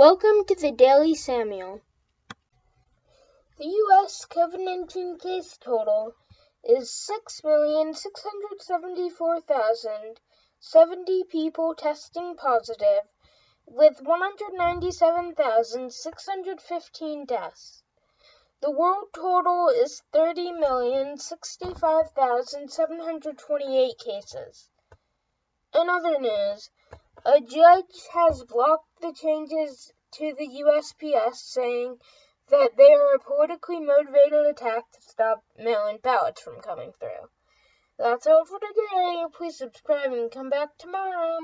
Welcome to the Daily Samuel. The U.S. COVID 19 case total is 6,674,070 people testing positive, with 197,615 deaths. The world total is 30,065,728 cases. In other news, a judge has blocked the changes to the USPS, saying that they are a politically motivated attack to stop mail in ballots from coming through. That's all for today. Please subscribe and come back tomorrow.